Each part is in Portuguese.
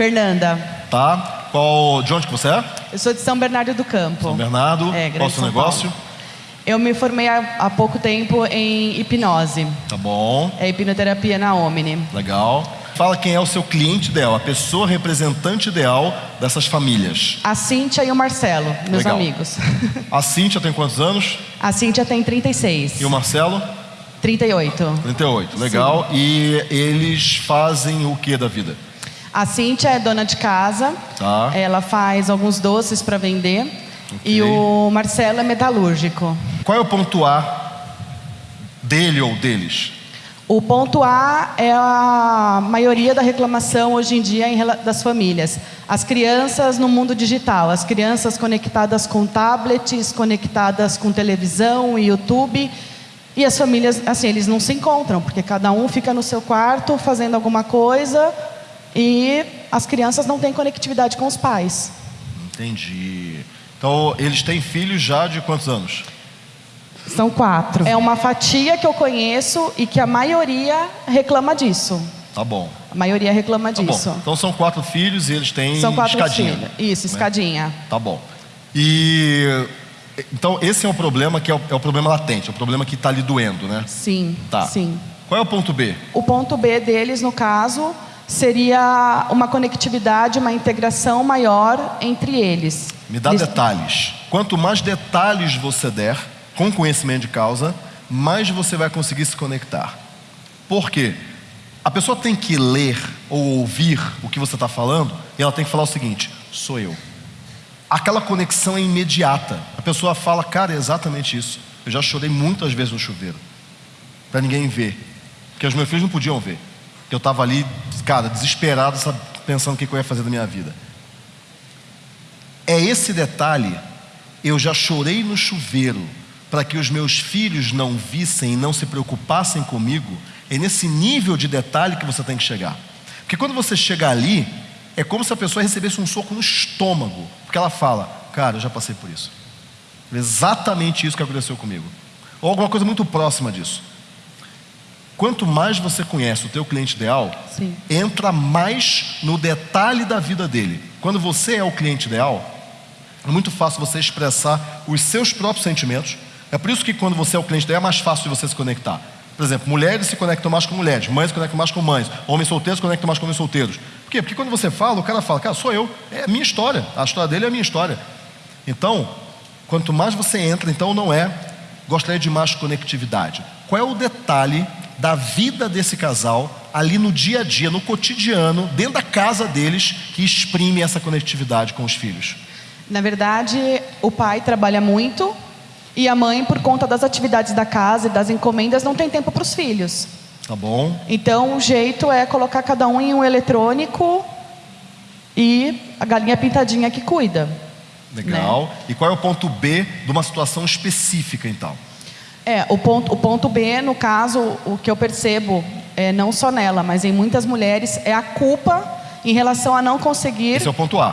Fernanda. Tá? Qual, de onde que você é? Eu sou de São Bernardo do Campo. São Bernardo. É, Qual o seu negócio? Paulo. Eu me formei há, há pouco tempo em hipnose. Tá bom, É hipnoterapia na Omni. legal. Fala quem é o seu cliente ideal, a pessoa representante ideal dessas famílias. A Cíntia e o Marcelo, meus Legal. amigos. A Cíntia tem quantos anos? A Cíntia tem 36. E o Marcelo? 38. 38. Legal. E eles fazem o que da vida? A Cíntia é dona de casa. Tá. Ela faz alguns doces para vender. E o Marcelo é metalúrgico. Qual é o ponto A dele ou deles? O ponto A é a maioria da reclamação hoje em dia das famílias. As crianças no mundo digital, as crianças conectadas com tablets, conectadas com televisão e YouTube. E as famílias, assim, eles não se encontram, porque cada um fica no seu quarto fazendo alguma coisa e as crianças não têm conectividade com os pais. Entendi. Então, eles têm filhos já de quantos anos? São quatro. É uma fatia que eu conheço e que a maioria reclama disso. Tá bom. A maioria reclama Tá disso. bom. Então são quatro filhos e eles têm São quatro escadinha. filhos. Isso, né? escadinha. Tá bom. E então esse é o problema que é o, é o problema latente, é o problema que está ali doendo, né? Sim, Tá. sim. Qual é o ponto B? O ponto B deles, no caso, seria uma conectividade, uma integração maior entre eles. Me dá Eles- detalhes. Quanto mais detalhes você der, com conhecimento de causa, mais você vai conseguir se conectar. Por quê? A pessoa tem que ler ou ouvir o que você está falando e ela tem que falar o seguinte: sou eu. Aquela conexão é imediata. A pessoa fala, cara, é exatamente isso. Eu já chorei muitas vezes no chuveiro, para ninguém ver, porque os meus filhos não podiam ver. Eu estava ali, cara, desesperado, pensando o que que eu ia fazer da minha vida. É esse detalhe. Eu já chorei no chuveiro para que os meus filhos não vissem e não se preocupassem comigo. É nesse nível de detalhe que você tem que chegar. Porque quando você chega ali, é como se a pessoa recebesse um soco no estômago. Porque ela fala, cara, eu já passei por isso. Exatamente isso que aconteceu comigo. Ou alguma coisa muito próxima disso. Quanto mais você conhece o teu cliente ideal, Sim. entra mais no detalhe da vida dele. Quando você é o cliente ideal, é muito fácil você expressar os seus próprios sentimentos. É por isso que quando você é o cliente ideal é mais fácil de você se conectar. Por exemplo, mulheres se conectam mais com mulheres, mães se conectam mais com mães, homens solteiros se conectam mais com homens solteiros. Por quê? Porque quando você fala, o cara fala, cara, sou eu, é a minha história, a história dele é a minha história. Então, quanto mais você entra, então não é, gostaria de mais conectividade. Qual é o detalhe da vida desse casal ali no dia a dia, no cotidiano, dentro da casa deles, que exprime essa conectividade com os filhos? Na verdade, o pai trabalha muito e a mãe, por conta das atividades da casa e das encomendas, não tem tempo para os filhos. Tá bom? Então, o jeito é colocar cada um em um eletrônico e a galinha pintadinha que cuida. Legal. E qual é o ponto B de uma situação específica, então? É, o ponto, o ponto B, no caso, o que eu percebo, é, não só nela, mas em muitas mulheres, é a culpa em relação a não conseguir. Esse é o ponto A.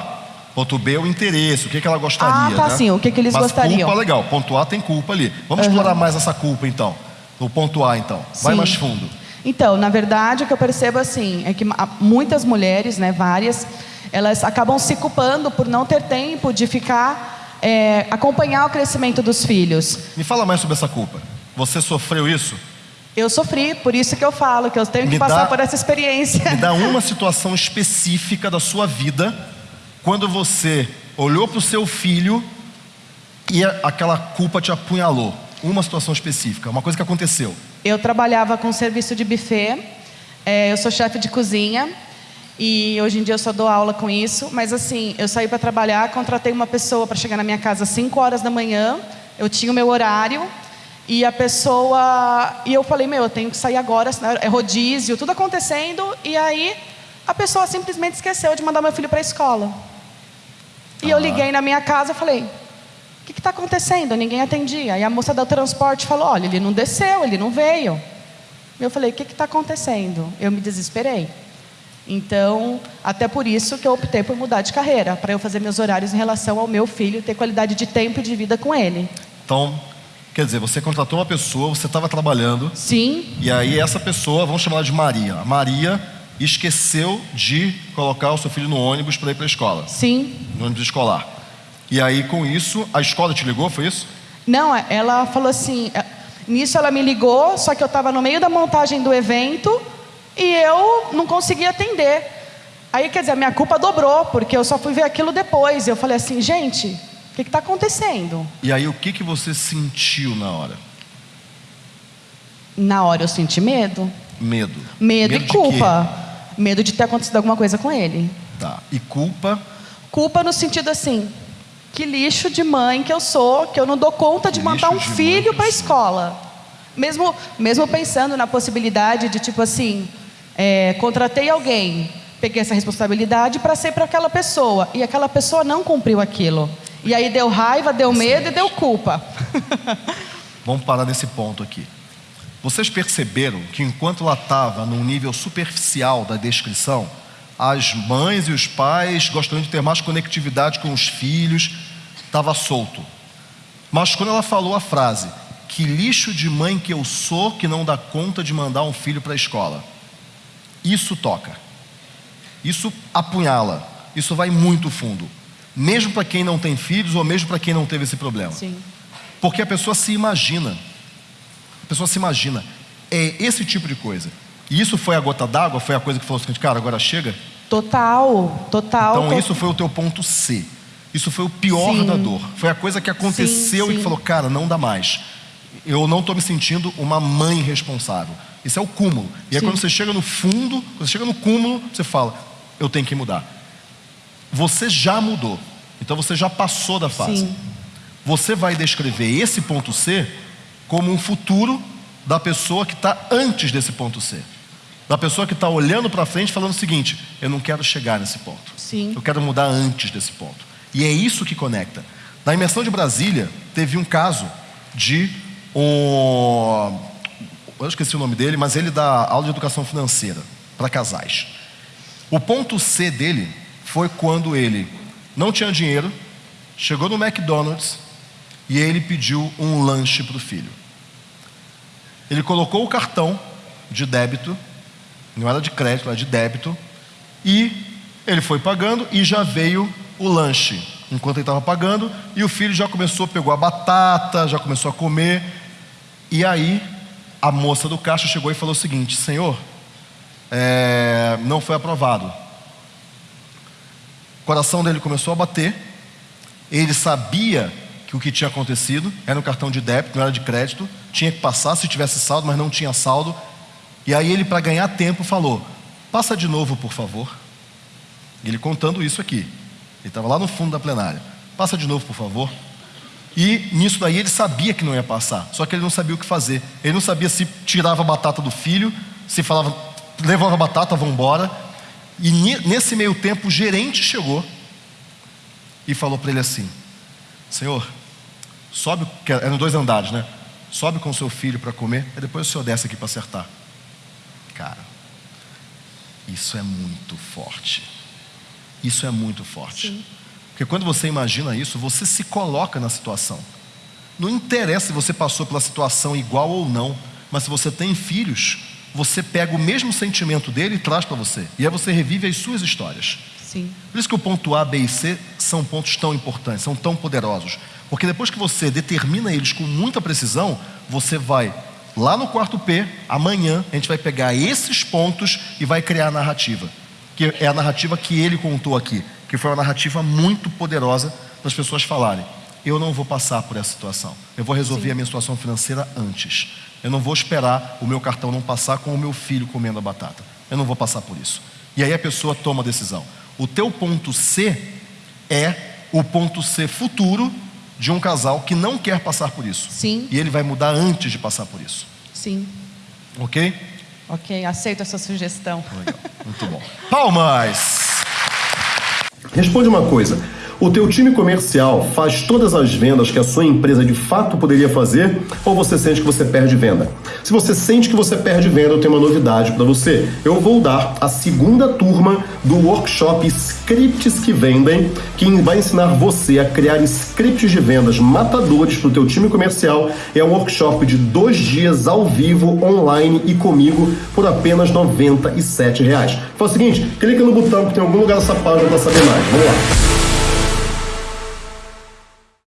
Ponto B é o interesse, o que, que ela gostaria. Ah, tá, né? sim, o que que eles Mas gostariam. culpa, legal. Ponto A tem culpa ali. Vamos Aham. explorar mais essa culpa, então. No ponto A, então. Vai Sim. mais fundo. Então, na verdade, o que eu percebo assim é que muitas mulheres, né, várias, elas acabam se culpando por não ter tempo de ficar é, acompanhar o crescimento dos filhos. Me fala mais sobre essa culpa. Você sofreu isso? Eu sofri, por isso que eu falo que eu tenho que Me passar dá- por essa experiência. Me dá uma situação específica da sua vida quando você olhou para o seu filho e aquela culpa te apunhalou. Uma situação específica, uma coisa que aconteceu. Eu trabalhava com serviço de buffet, é, eu sou chefe de cozinha e hoje em dia eu só dou aula com isso. Mas assim, eu saí para trabalhar, contratei uma pessoa para chegar na minha casa às 5 horas da manhã, eu tinha o meu horário e a pessoa. E eu falei, meu, eu tenho que sair agora, é rodízio, tudo acontecendo. E aí a pessoa simplesmente esqueceu de mandar meu filho para a escola. E eu liguei na minha casa e falei, o que está acontecendo? Ninguém atendia. E a moça do transporte falou: olha, ele não desceu, ele não veio. Eu falei: o que está acontecendo? Eu me desesperei. Então, até por isso que eu optei por mudar de carreira, para eu fazer meus horários em relação ao meu filho, ter qualidade de tempo e de vida com ele. Então, quer dizer, você contratou uma pessoa, você estava trabalhando, Sim, e aí essa pessoa, vamos chamar ela de Maria. A Maria esqueceu de colocar o seu filho no ônibus para ir para a escola. Sim. No ônibus escolar. E aí, com isso, a escola te ligou, foi isso? Não, ela falou assim. é, Nisso ela me ligou, só que eu estava no meio da montagem do evento e eu não conseguia atender. Aí, quer dizer, a minha culpa dobrou, porque eu só fui ver aquilo depois. Eu falei assim, gente, que está acontecendo? E aí, o que, que você sentiu na hora? Na hora eu senti medo. Medo. Medo, e de culpa. Medo de ter acontecido alguma coisa com ele. Tá. E culpa, Culpa no sentido assim, que lixo de mãe que eu sou, que eu não dou conta de Que mandar um de filho para a escola. Mesmo, mesmo pensando na possibilidade de tipo assim, é, contratei alguém, peguei essa responsabilidade para ser para aquela pessoa e aquela pessoa não cumpriu aquilo. E aí deu raiva, deu medo e deu culpa. vamos parar nesse ponto aqui. Vocês perceberam que enquanto ela estava num nível superficial da descrição, as mães e os pais gostariam de ter mais conectividade com os filhos, estava solto. Mas quando ela falou a frase, que lixo de mãe que eu sou que não dá conta de mandar um filho para a escola. Isso toca. Isso apunhala. Isso vai muito fundo. Mesmo para quem não tem filhos ou mesmo para quem não teve esse problema. Sim. Porque a pessoa se imagina. A pessoa se imagina. É esse tipo de coisa. E isso foi a gota d'água? Foi a coisa que falou assim, cara, agora chega? Total, total. Então isso foi o teu ponto C. Isso foi o pior Sim. da dor. Foi a coisa que aconteceu Sim, e que sim. falou, cara, não dá mais. Eu não estou me sentindo uma mãe responsável. Isso é o cúmulo. E aí Sim. quando você chega no fundo, quando você chega no cúmulo, você fala, eu tenho que mudar. Você já mudou. Então você já passou da fase. Sim. Você vai descrever esse ponto C como um futuro da pessoa que está antes desse ponto C. Da pessoa que está olhando para frente falando o seguinte: eu não quero chegar nesse ponto. Sim. Eu quero mudar antes desse ponto. E é isso que conecta. Na imersão de Brasília, teve um caso de um. Eu esqueci o nome dele, mas ele dá aula de educação financeira para casais. O ponto C dele foi quando ele não tinha dinheiro, chegou no McDonald's e ele pediu um lanche para o filho. Ele colocou o cartão de débito, não era de crédito, era de débito, e ele foi pagando e já veio o lanche enquanto ele estava pagando, e o filho já começou, pegou a batata, já começou a comer, e aí a moça do caixa chegou e falou o seguinte: Senhor, é, não foi aprovado. Coração dele começou a bater, ele sabia que o que tinha acontecido era um cartão de débito, não era de crédito, tinha que passar se tivesse saldo, mas não tinha saldo. E aí ele, para ganhar tempo, falou: Passa de novo, por favor. Ele contando isso aqui. Ele estava lá no fundo da plenária. Passa de novo, por favor. E nisso daí ele sabia que não ia passar, só que ele não sabia o que fazer. Ele não sabia se tirava a batata do filho, se falava, levava a batata, vamos embora. E nesse meio tempo o gerente chegou e falou para ele assim: Senhor, sobe, que eram dois andares, né? Sobe com seu filho para comer, e depois o senhor desce aqui para acertar. Cara, isso é muito forte. Isso é muito forte. Porque quando você imagina isso, você se coloca na situação. Não interessa se você passou pela situação igual ou não, mas se você tem filhos, você pega o mesmo sentimento dele e traz para você. E aí você revive as suas histórias. Sim. Por isso que o ponto A, B e C são pontos tão importantes, são tão poderosos. Porque depois que você determina eles com muita precisão, você vai lá no quarto P, amanhã a gente vai pegar esses pontos e vai criar a narrativa. Que é a narrativa que ele contou aqui, que foi uma narrativa muito poderosa para as pessoas falarem: eu não vou passar por essa situação. Eu vou resolver a minha situação financeira antes. Eu não vou esperar o meu cartão não passar com o meu filho comendo a batata. Eu não vou passar por isso. E aí a pessoa toma a decisão. O teu ponto C é o ponto C futuro de um casal que não quer passar por isso. Sim. E ele vai mudar antes de passar por isso. Sim. Ok? Ok, aceito essa sugestão. Legal. Muito bom. Palmas! Responde uma coisa. O teu time comercial faz todas as vendas que a sua empresa de fato poderia fazer ou você sente que você perde venda? Se você sente que você perde venda, eu tenho uma novidade para você. Eu vou dar a segunda turma do workshop Scripts que Vendem, que vai ensinar você a criar scripts de vendas matadores para o teu time comercial. É um workshop de dois dias ao vivo, online e comigo por apenas 97 reais. Faz o seguinte, clica no botão que tem algum lugar dessa página para saber mais. Vamos lá.